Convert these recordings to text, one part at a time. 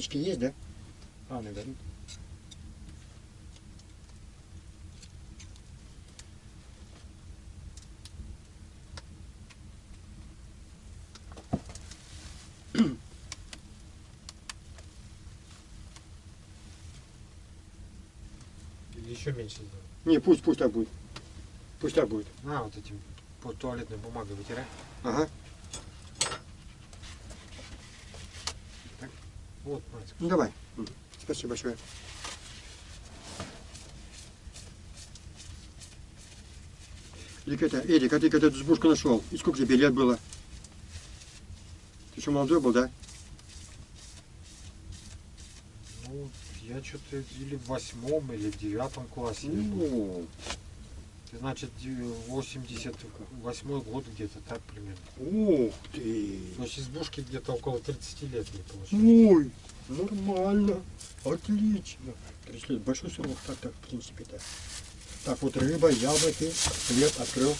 Спички есть, да? А, наверное. Или еще меньше сделать. Не, пусть, пусть так будет. Пусть так будет. На, вот этим туалетной бумагой вытирай. Ага. Вот. Ну давай. Спасибо большое. Эрик, это, Эрик, а ты когда эту избушку нашел? И сколько тебе лет было? Ты еще молодой был, да? Ну, я что-то или в восьмом, или в девятом классе. Ну, Значит, де- 88 год где-то, так примерно. ух ты. То есть избушки где-то около 30 лет не получилось. Ой, нормально. Отлично. 30 лет, большой срок, так, так, в принципе, да. Так, вот рыба, яблоки, хлеб открыл.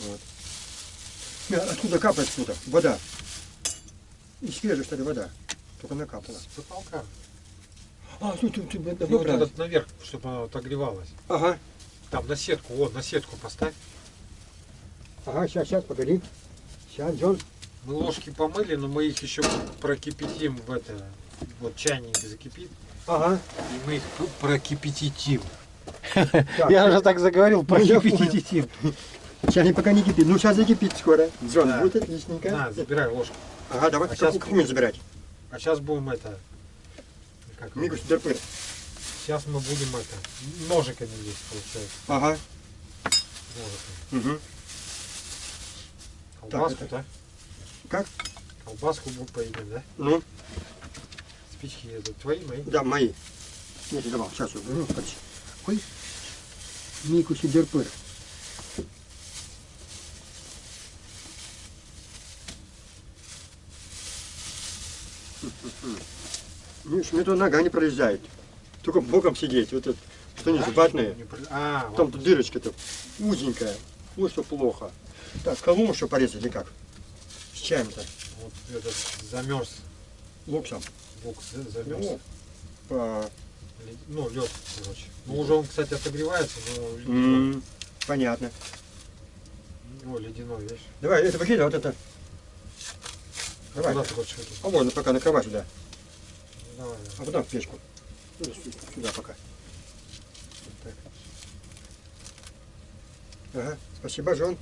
Вот. Э, Откуда капает откуда? Вода. И свежая, что ли, вода. Только накапала. С потолка. А, ты, И давай вот брать. этот наверх, чтобы она отогревалась. Ага, Там на сетку, вот, на сетку поставь. ага, сейчас, сейчас, погоди. Сейчас, Джон. Мы ложки помыли, но мы их еще прокипятим в это. Вот чайник закипит, Ага. и мы их прокипятитим. Так, Я уже так заговорил, Ну, я прокипятитим. Сейчас пока не кипит. Ну, сейчас закипит скоро. Джон, Да. будет отличненько. На, забирай ложку. Ага, давай. А какую мне забирать? А сейчас будем это... Как его? Мигус Дерпыр. Сейчас мы будем это... Ножиками здесь, получается. Ага. Ножиками. Угу. Колбаску, это- да? Как? Колбаску будем поедим, да? Ну, Спички это твои, мои? да, мои. Нет, я давал, сейчас уберу. Ой. Микус Дерпыр. Миш, мне туда нога не пролезает. Только боком сидеть. Вот это, что не ватные. Не при- А, Там вот. то дырочка-то узенькая. Вот что плохо. Так, колуму что порезать или как? С чаем-то? вот этот замерз. Локсом. Бок за- замерз. Ну, по- Ну, лед, короче. Ну, уже он, кстати, отогревается, но ледяной. М, Понятно. О, ледяной, видишь? Давай, это выкидай, вот это. Давай. А вон, пока накрывай сюда. Давай, А потом в печку. Сю- Сюда пока. Вот так. Ага, спасибо, Жон.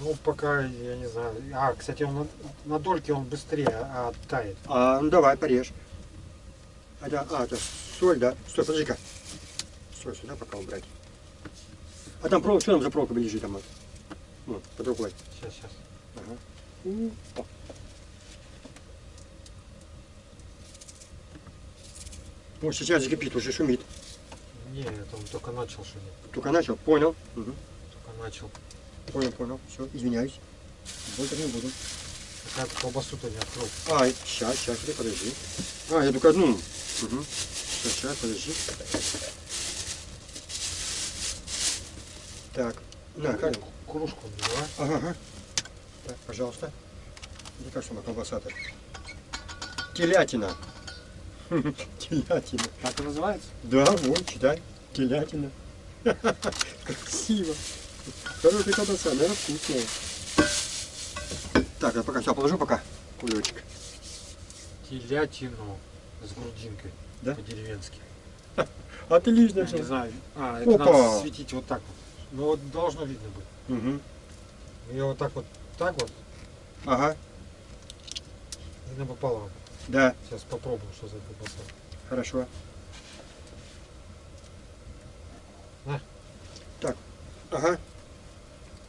Ну, пока, я не знаю. А, кстати, он на, на дольке он быстрее а, оттает. А, ну давай, порежь. А, да, а, это соль, да? Стой, подожди-ка. Соль сюда пока убрать. А там проволока, что там за проволока лежит там? вот? Под рукой. Сейчас, сейчас. Ага. О. Вот сейчас закипит, уже шумит. Не, это он только начал шуметь. Только начал, понял. Мгм. Только начал. Понял, понял. Все, извиняюсь. Больше не буду. Пока ты колбасу-то не открыл. А, сейчас, сейчас, подожди. А, я только одну. Угу. Сейчас, сейчас, подожди. Так, на, как? Кружку наливай. Ага, ага. Так, пожалуйста. Как сама колбаса-то? Телятина. Телятина. Как это называется? Да, вот, читай. Телятина. Красиво. Хорошая колбаса, наверное, вкусная. Так, я пока все положу пока. Кулечек. Телятину с грудинкой. Да? По-деревенски. Отлично Я не знаю. А, это Опа. надо светить вот так вот. Ну вот должно видно быть. Угу. Я вот так вот, так вот, Ага, и напополам. да, Сейчас попробуем, что за колбаса. Хорошо. На. Так, ага.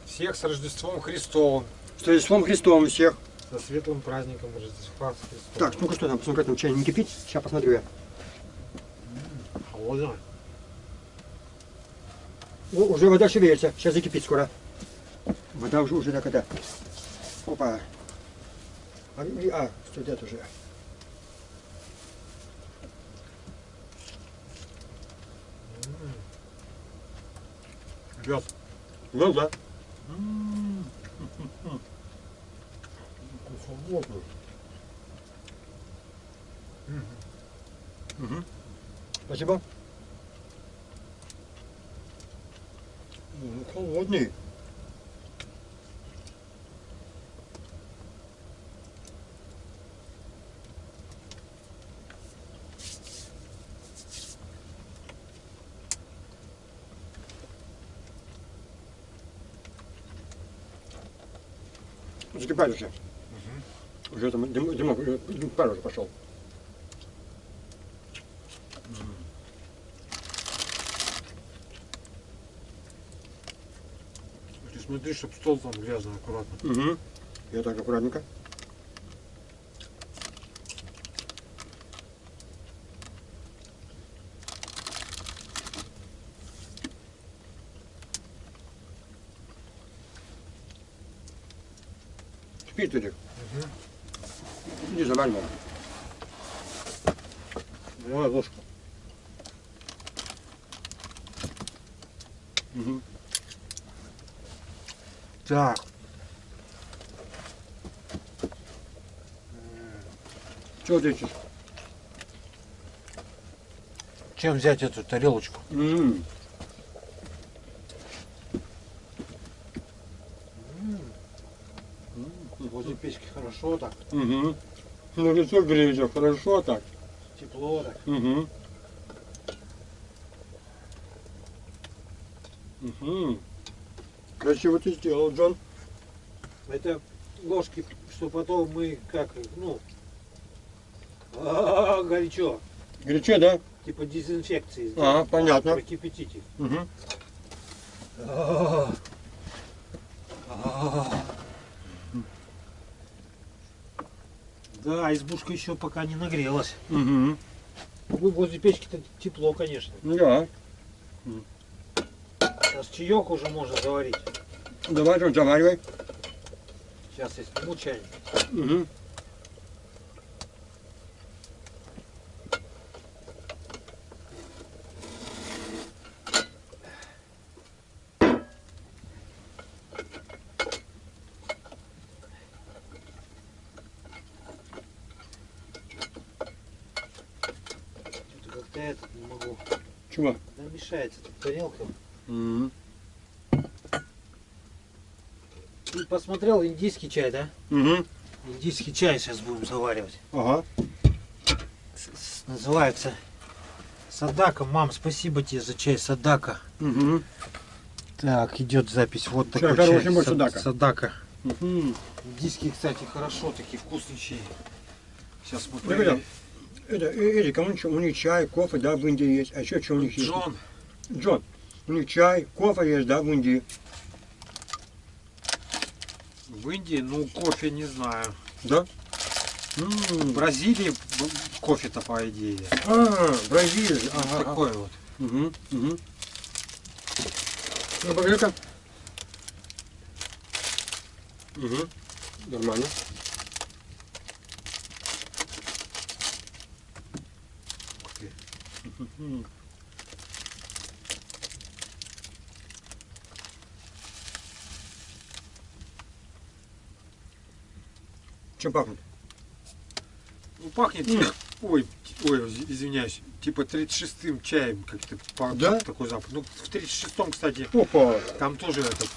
Всех с Рождеством Христовым. С Рождеством Христовым всех. Со светлым праздником Рождества Христова. Так, ну-ка что там, посмотри, там чай не кипит? Сейчас посмотрю я. Холодно. О, уже вода шевелится, сейчас закипит скоро. Вода уже, уже так это. Опа. А, а студент уже. Yap. Ну да. Холодно. Угу. Спасибо. Ну, холодный. Закипает уже. Уже там дым, дымок, уже дым- пар уже пошел. Ты смотри, чтобы стол там грязный аккуратно. Угу. Я так аккуратненько. Спит Эдик. Иди заваривай. Давай ложку. Угу. Так. Чего ты ищешь? Чем взять эту тарелочку? М. Возле хорошо так, Угу. Ну лицо греется, хорошо так. тепло так. Угу. Угу. Красиво ты сделал, Джон. Это ложки, что потом мы как, ну, а, горячо, Горячо, да? типа дезинфекции. А, понятно. Прокипятить их. Угу. А, а. Да, избушка еще пока не нагрелась. Угу. Вы возле печки-то тепло, конечно. Да. Сейчас чаек уже можно заварить. Давай, заваривай. Сейчас я сниму чайник. Угу. Что-то как-то этот не могу. Чего? Да мешается тут тарелка. Угу. Ты посмотрел индийский чай, да? Угу. Индийский чай сейчас будем заваривать. Ага. С- с- Называется Садака. Мам, спасибо тебе за чай Садака. Угу. Так, идет запись. Вот Чай такой чай. Са- Садака. Садака. Угу. Индийские, кстати, хорошо, такие вкусные чаи. Сейчас мы Ну, проверим. Это, э, Эдик, а у них, у них чай, кофе, да, в Индии есть. А еще что у них есть? Джон, Джон, у них чай, кофе есть, да, в Индии. в Индии, ну, кофе не знаю. Да? В М. Бразилии б- кофе-то, по идее. А, Бразилия. Вот Ага, ага. такой вот. Угу, угу. Ну. Угу. Нормально. Ух Чем пахнет? Ну, пахнет, ой, ой, из- извиняюсь, типа 36-м чаем как-то Да? такой запах. Ну, в 36-м, кстати, Опа. там тоже этот,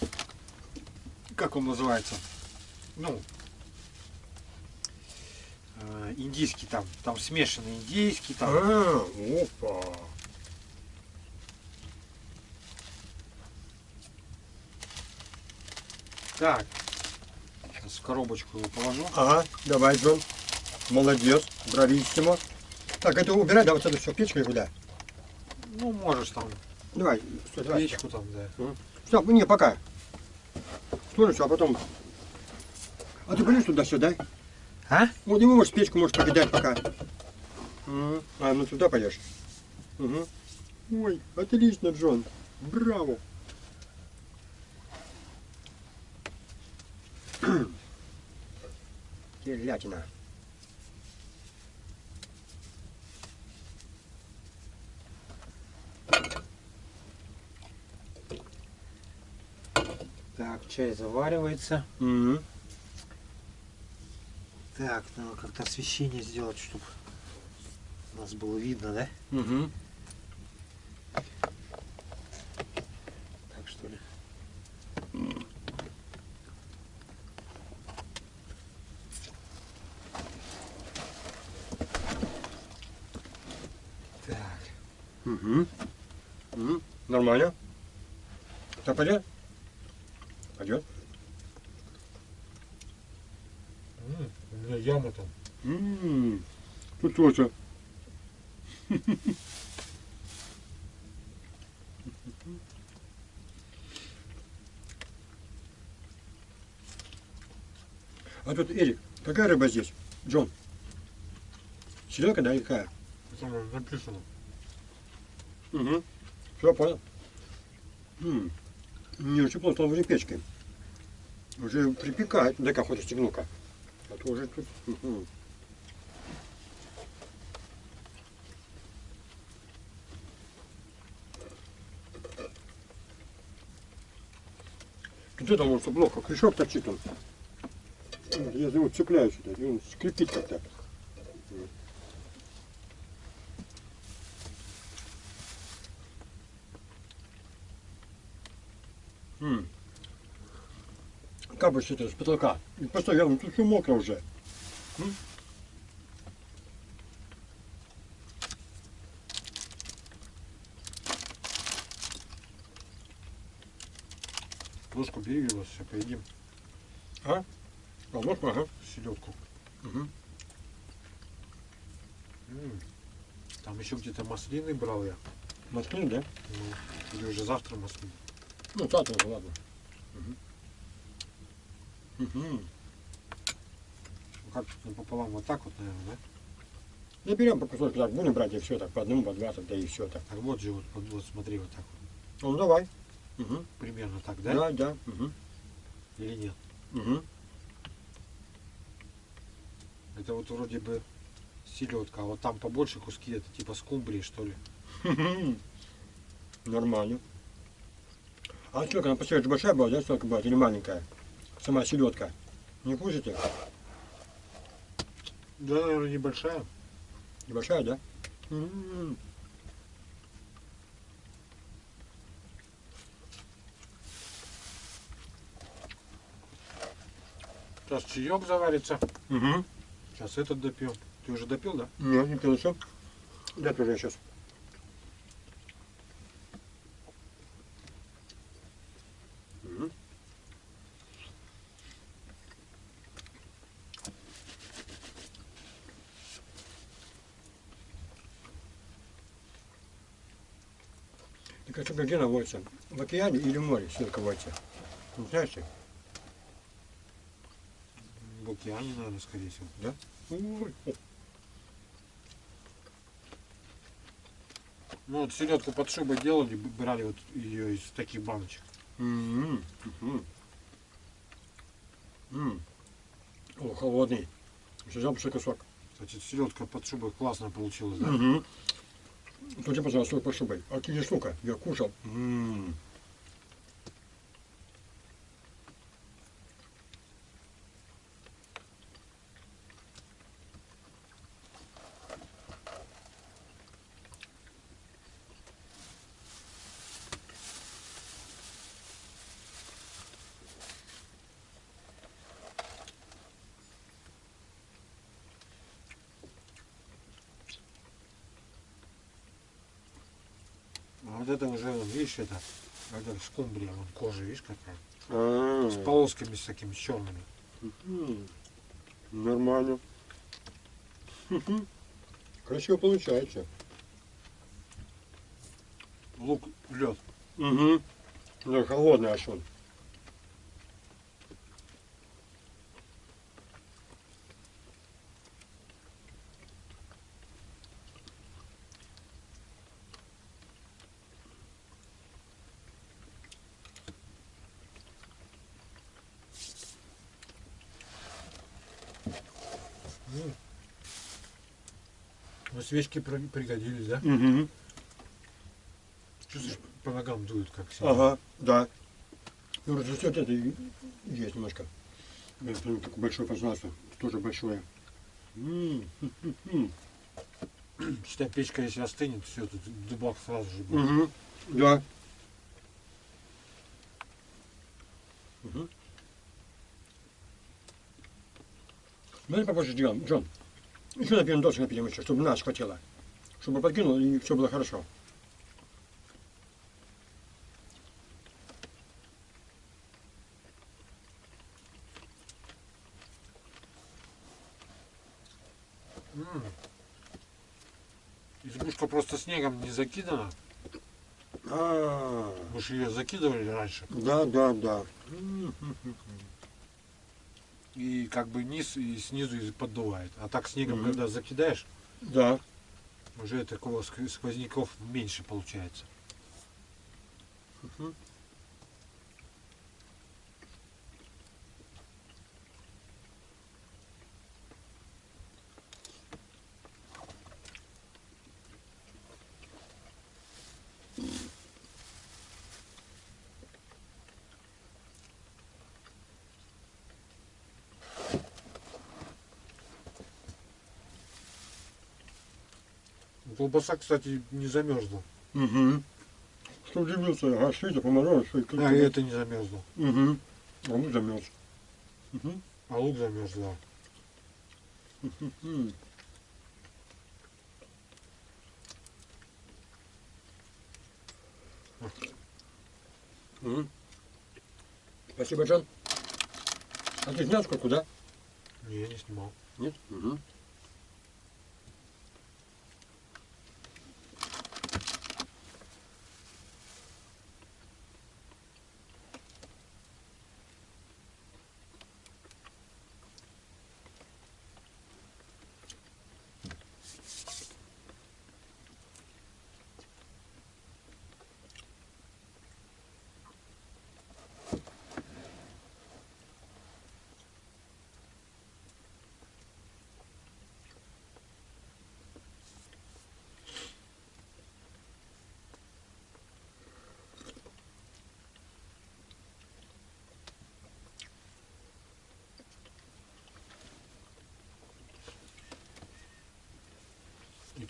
как он называется, ну, э, индийский там, там смешанный индийский, там, А, опа. так, коробочку его положу. Ага, давай, Джон. Молодец, брависсимо. Так, это убирай, да, вот это все, печку и куда? Ну, можешь там, Давай, стой, давай. печку там, да. Все, не, пока. Слушай, а потом... А ты полез туда-сюда? А? Вот не можешь печку можешь покидать пока. Мгм. А, ну туда пойдешь. Угу. Ой, отлично, Джон. Браво. Телятина. Так, чай заваривается. Угу. Так, надо как-то освещение сделать, чтобы нас было видно, да? Угу. Так что ли? Так. Угу. Угу. Нормально. Так пойдет? Пойдет. М, У меня яма там. М, Тоже. А тут, Эрик, какая рыба здесь? Джон. Селедка, да, и какая? Там написано. Угу. Все, понял. М, Не очень плотно уже печкой. Уже припекает. Дай-ка хоть стегну-ка. А то уже тут... мгм. Где-то он, что плохо, крючок торчит он. Я за него цепляюсь сюда, и он скрипит как-то. Капает что-то с потолка. И постоянно, тут все мокро уже. М? Ложку бери, все поедим. А, ложку, ага. Селедку. М. Там еще где-то маслины брал я. Маслин, да? Ну, или уже завтра маслины. Ну, завтра уже, ладно. Мгм. Ну, как напополам вот так вот, наверное, да? Да берем по кусочку, так будем брать и все, так по одному, по два, тогда и все так. Так вот же, вот, вот смотри, вот так вот. Ну, давай. Мгм. Примерно так, да? Да, да. Мгм. Или нет? Мгм. Это вот вроде бы селедка, а вот там побольше куски, это типа скумбрии, что ли. Нормально. А сколько она посмотрите, большая была, да, столько была, или маленькая? Сама селедка. Не кушаете? Да, наверное, небольшая. Небольшая, да? М. Сейчас чаек заварится. Мгм. Сейчас этот допьем. Ты уже допил, да? Нет, не пил еще. Да, тоже сейчас. Так а что, где она водится? В океане или в море селка водится? Не знаешь ты? В океане, наверное, скорее всего. Ой, о, Ну вот селедку под шубой делали, брали вот ее из таких баночек. м, мгм. М. О, холодный. Взял большой кусок. Кстати, селедка под шубой классно получилась, да? Угу. Тут я пожалуйста, под шубой. А ты штука, я кушал. М. А вот это уже, вон, видишь, это, это скумбрия, вон кожа, видишь, какая? А, С полосками с такими черными. Нормально. Красиво получается. Лук, лед. Угу. Да, холодный аж он. Ну, свечки при- пригодились, да? Угу. Чувствуешь, по ногам дует как сильно. Ага, да. Ну, растет это и есть немножко. Это такое большое пространство, тоже большое. М, м, м, м. Считай, печка если остынет, все, тут дубак сразу же будет. Угу. Да. Угу. Давай попозже сделаем, Джон. Еще напьем досок напьем еще, чтобы нас хватило. Чтобы подкинул и все было хорошо. М. Избушка просто снегом не закидана. А, Мы же ее закидывали раньше. да, да, да. И как бы низ и снизу и поддувает. А так снегом, Мгм. когда закидаешь, Да. уже такого ск- сквозняков меньше получается. Мгм. Колбаса, кстати, не замерзла. Угу. Что удивился, ага, что это поморозилось, что. А и это не замерзло. Угу. А мы замерз. Угу. А лук замерз, да. Спасибо, Джон. А ты снял сколько, да? Не, я не снимал. Нет? Угу.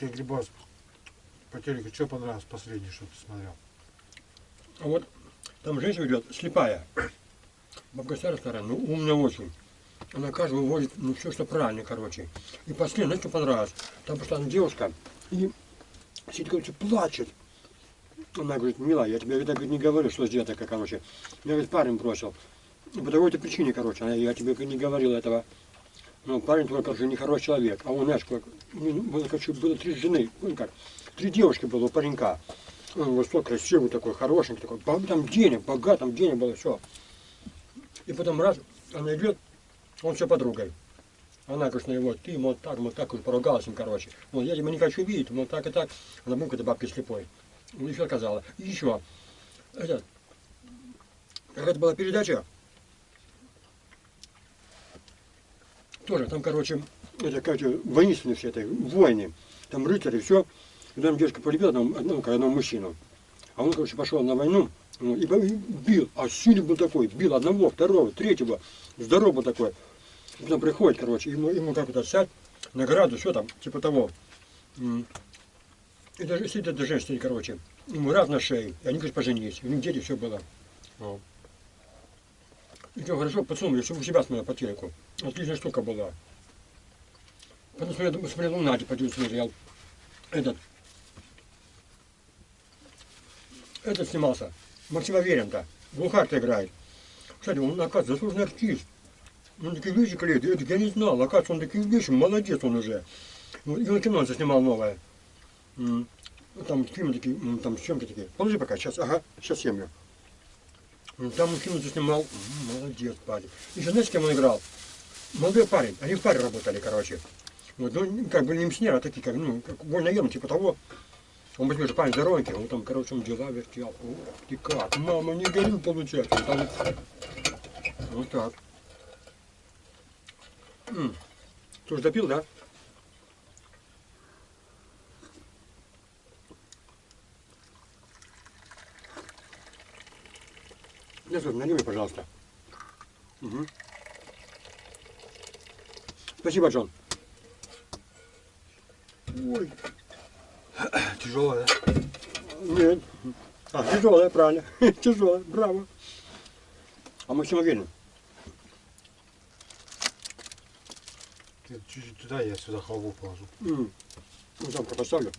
Тебе грибас по телеку что понравилось последнее, что ты смотрел? А вот там женщина идет, слепая. Бабка старая, ну умная очень. Она каждого возит, ну все, что правильно, короче. И последнее, что понравилось? Там просто она девушка, и сидит, короче, плачет. Она говорит, милая, я тебе говорит, не говорю, что сделать такая, короче. Меня, говорит, парень бросил. По такой-то причине, короче, я тебе не говорил этого. Ну, парень твой, короче, нехороший человек. А как, ну, было, короче, было три жены, ну, как, три девушки было у паренька. Он высокий, красивый такой, хорошенький такой. Там денег, богат, там денег было, все. И потом раз, она идет, он все подругой. Она, конечно, его, ты, мол, так, мол, так, вот поругалась им, короче. Мол, я тебя не хочу видеть, мол, так и так. Она бумка этой бабки слепой. Ну, еще сказала. И еще. Это, какая-то была передача. Тоже, там, короче, это, короче, воинственные все это, войны. Там рыцари, все. И там девушка полюбила одного, одного, одного мужчину. А он, короче, пошел на войну ну, и бил. А сильный был такой, бил одного, второго, третьего. Здоровый был такой. И Потом приходит, короче, ему, ему как то сядь, награду, все там, типа того. И даже сидит эта женщина, короче, ему раз на шею, и они, говорит, поженились. У них дети все было. И все хорошо, подсунули, чтобы у себя смотрел по телеку. Отличная штука была. Потом смотрел, смотрел ну, Надя по смотрел. Этот. Этот снимался. Максим Аверин-то. Глухарь-то играет. Кстати, он, оказывается, заслуженный артист. Он такие вещи клеит. Я, я не знал. Оказывается, он такие вещи, молодец он уже. Ну, и он кино заснимал новое. Ну, Там фильмы такие, там съемки такие. Положи пока, сейчас, ага, сейчас семью. Там он фильм заснимал. М, Молодец, парень. Еще знаете, с кем он играл? Молодой парень. Они в паре работали, короче. Вот, ну, как бы не миссионеры, а такие, как, ну, как вольноем, типа того. Он возьмет же парень здоровенький, он там, короче, он дела вертел. Ух ты как, мама, не горю, получается. Там... Вот так. М. Ты уже допил, да? Лесов, налей мне, пожалуйста. Мгм. Спасибо, Джон. Ой, Тяжелая, да? нет. А, тяжелая, правильно. Тяжелая, браво. А мы чем уверены? Чуть-чуть туда, я сюда халву положу. М. Ну, замка поставлю.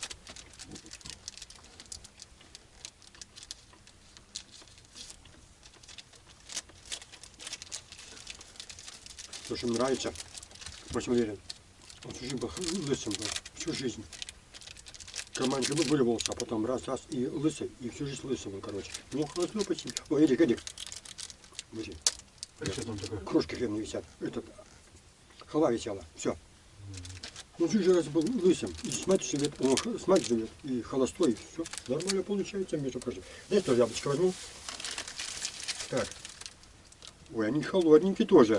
Мне нравится. Очень уверен. Он всю жизнь был лысым был. Всю жизнь. Карманчик волосы, а потом раз-раз и лысый. И всю жизнь лысый был, короче. Ну, хорошо, почти. Ой, Эдик, Эдик. Смотри, А что там такое? кружки хлебные висят. Этот, халва висела. Все. Всю жизнь раз был лысым. И с мать живет, он с мать живет, и холостой, и все. Нормально получается, между прочим. Здесь тоже яблочко возьму. Так. Ой, они холодненькие тоже.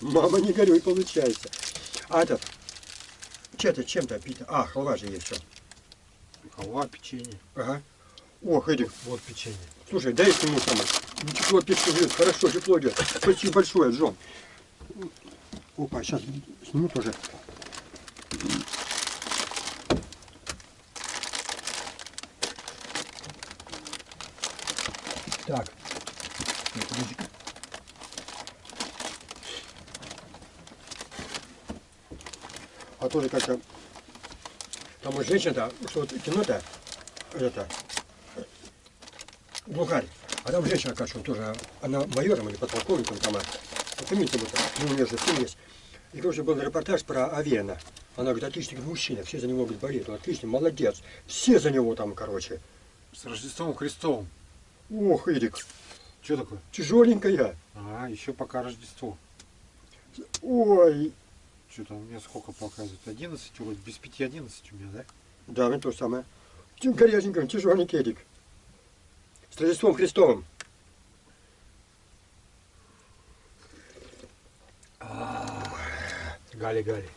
Мама, не горюй, получается. А этот, чем-то, чем-то пить. А, халва же есть все. Халва, печенье. Ага. Ох, Эдик, Вот печенье. слушай, дай ему самое. Ну, Тепло печку идет, хорошо, тепло идет. Спасибо большое, Джон. Опа, сейчас сниму тоже. А тоже как-то... Там вот женщина-то, что вот кино-то, это, глухарь. А там женщина, кажется, тоже, она майором или подполковником там, а, помните, вот, ну, у нее же сын есть. И, короче, был репортаж про Авена. Она говорит, отличный мужчина, все за него говорит, болеют, он отличный, молодец. Все за него там, короче. С Рождеством Христовым. Ох, Эдик, Что такое? тяжеленькая. А, еще пока Рождество. Ой, Что там у меня сколько показывает? 11, вроде без 5 11 у меня, да? да, это то же самое. Тем горяченьким, тяжеленький Эдик. С Рождеством Христовым. Гали-гали.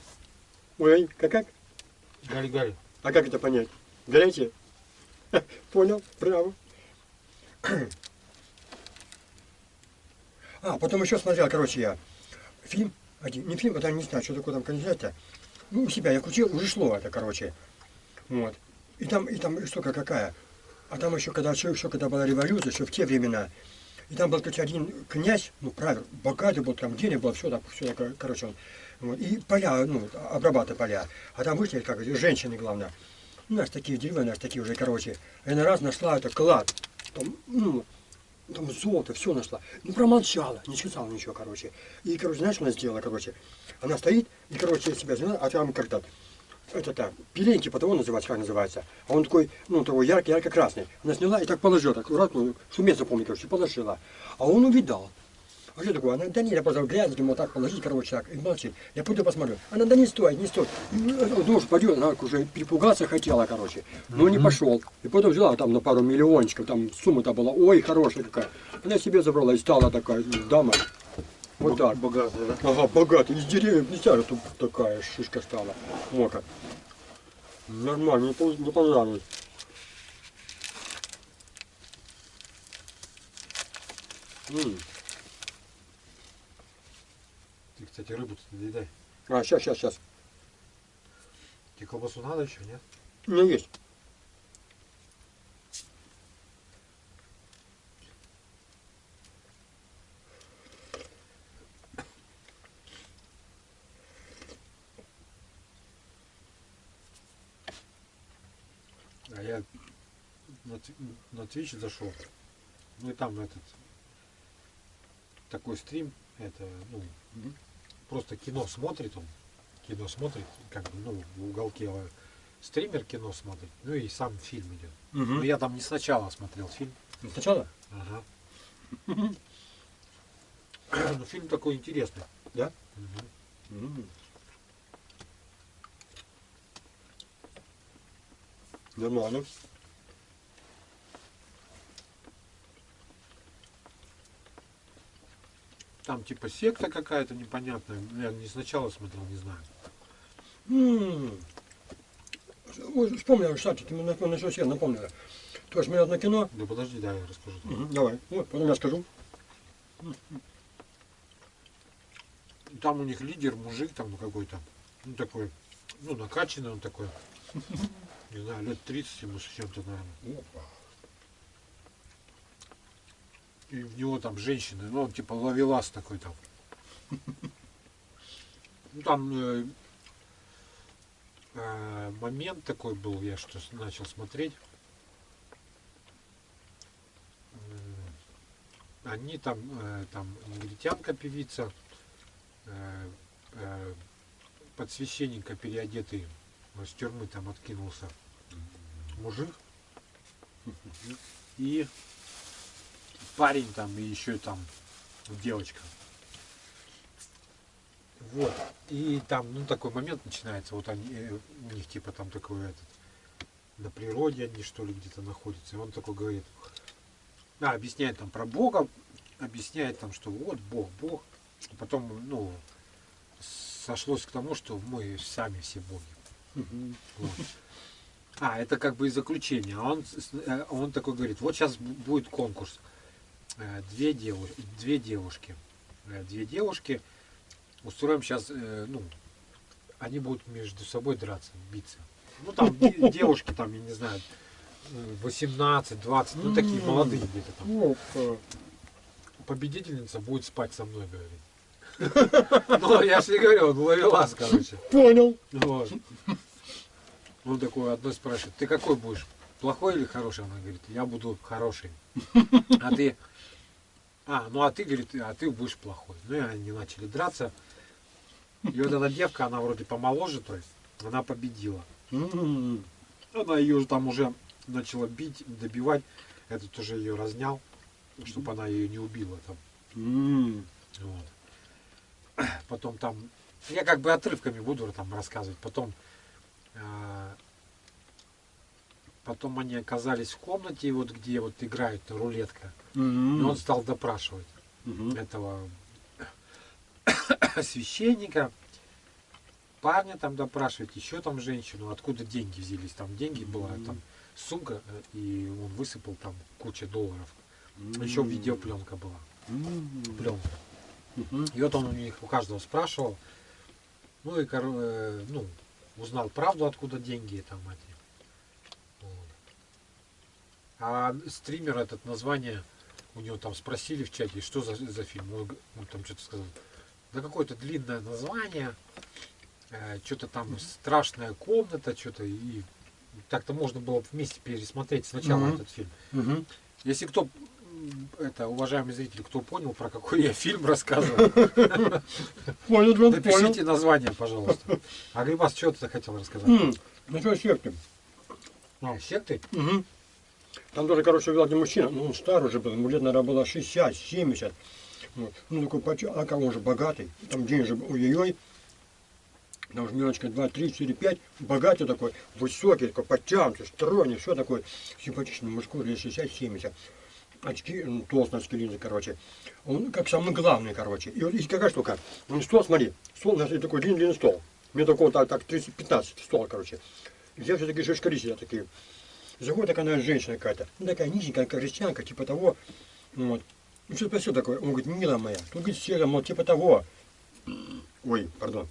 Ой, как как? Гали-гали. А как это понять? Горячее? Понял, браво. А, потом еще смотрел, короче, я фильм, один, не фильм, это не знаю, что такое там кандидат Ну, у себя я крутил, уже шло это, короче. Вот. И там, и там штука какая. А там еще, когда, еще, когда была революция, еще в те времена, и там был, короче, один князь, ну, правильно, богатый был, там денег было, все так, все короче, он, вот, и поля, ну, обрабатывая поля. А там вышли, как женщины, главное. У нас такие деревья, у нас такие уже, короче. И на раз нашла это клад. Там, ну, там золото, все нашла. Ну, промолчала, не сказала ничего, короче. И, короче, знаешь, что она сделала, короче? Она стоит, и, короче, себя взяла, а там как-то, это так, пеленки, потому называется, как называется. А он такой, ну, такой яркий, ярко-красный. Она сняла и так положила, так аккуратно, шумец запомнил, короче, положила. А он увидал. А что такое? Она, да нет, я просто грязь, вот так положить, короче, так, и молчит. Я пойду посмотрю. Она, да не стоит, не стоит. Ну, пойдет, она уже перепугаться хотела, короче. Но не пошел. И потом взяла там на пару миллиончиков, там сумма-то была, ой, хорошая какая. Она себе забрала и стала такая дама. Вот так. Богатая, да? Ага, богатый. Из деревьев представляю, тут такая шишка стала. Вот как. Нормально, не, пон- не понравилось. М. Ты, кстати, не доедай. А, сейчас, сейчас, сейчас. Тебе колбасу надо еще, нет? У меня есть. А я на, на Twitch зашел. Ну и там этот такой стрим, это, ну, Мгм. Просто кино смотрит он. Кино смотрит, как бы, ну, в уголке э, стример кино смотрит, ну и сам фильм идет. Ну я там не сначала смотрел фильм. Сначала? Ага. Ну, фильм такой интересный. Да? Нормально. Там типа секта какая-то непонятная. Я не сначала смотрел, не знаю. М. Вспомнил, кстати, ты мне на, что напомнила. Тоже смотрел одно кино. Да подожди, да, я расскажу. Давай, вот, потом я скажу. Там у них лидер, мужик там ну, какой-то. Ну такой ну, накачанный он такой. Не знаю, лет 30 ему с чем-то, наверное. Опа. И в него там женщины, ну, он типа ловелас такой там. Ну, там э, э, момент такой был, я что начал смотреть. М, Они там, э, там негритянка певица, э, э, под священника переодетый, э, с тюрьмы там откинулся мужик. И парень там, и еще там девочка. Вот. И там, ну, такой момент начинается. Вот они, э, у них типа там такой этот, на природе они что ли где-то находятся. И он такой говорит, а, объясняет там про Бога, объясняет там, что вот Бог, Бог. И потом, ну, сошлось к тому, что мы сами все боги. Вот. А, это как бы и заключение. А он, э, он такой говорит, вот сейчас будет конкурс. Э, Две, деву- две девушки. Э, Две девушки. Устроим сейчас, ну, они будут между собой драться, биться. Ну, там де- девушки, там, я не знаю, э, 18, 20, ну, такие молодые где-то там. Победительница будет спать со мной, говорит. Ну, я же не говорю, он ловелас, короче. Понял. Вот. Он такой одной спрашивает, ты какой будешь? Плохой или хороший? Она говорит, я буду хороший. А ты? А, ну а ты, говорит, а ты будешь плохой. Ну и они начали драться. И вот эта девка, она вроде помоложе, то есть, она победила. М. Она ее там уже начала бить, добивать. Этот уже ее разнял, чтобы она ее не убила там. М. Вот. Потом там, я как бы отрывками буду там рассказывать. Потом, а, потом они оказались в комнате, вот где вот играет рулетка. И М. он стал допрашивать Мгм. этого священника, парня там допрашивать, еще там женщину, откуда деньги взялись. Там деньги была, там сумка, э, и он высыпал там куча долларов. Еще М. видеопленка была. М. Пленка. Мгм. И вот он у них у каждого спрашивал, ну и э, ну, узнал правду, откуда деньги там эти. А стример этот название, у него там спросили в чате, что за, за фильм. Он, он там что-то сказал. Да какое-то длинное название, что-то там страшная комната, что-то и так-то можно было вместе пересмотреть сначала Мгм. этот фильм. Мгм. Если кто, это, уважаемые зрители, кто понял, про какой я фильм рассказываю, напишите название, пожалуйста. А Грибас, что ты хотел рассказать? М. Насчет секты. А, секты? Там тоже, короче, вел один мужчина, ну, он старый уже был, ему лет, наверное, было 60, 70. Вот. Ну, такой, а как он же богатый, там деньги же, ой-ой-ой, там уже мелочка 2, 3, 4, 5, богатый такой, высокий, такой, подтянутый, стройный, все такой, симпатичный мужской, лет 60-70. Очки, ну, толстые очки линзы, короче. Он как самый главный, короче. И вот есть какая штука. Ну, стол, смотри, стол, у нас такой длинный, длинный стол. Мне такого так, так 30-15 стол, короче. Я все такие шишкари сидят такие. Заходит такая, наверное, женщина какая-то. Ну, такая низенькая, как крестьянка, типа того. Вот. Ну, что спросил такое? Он говорит, милая моя. Тут, говорит, серая, мол, типа того. Ой, пардон.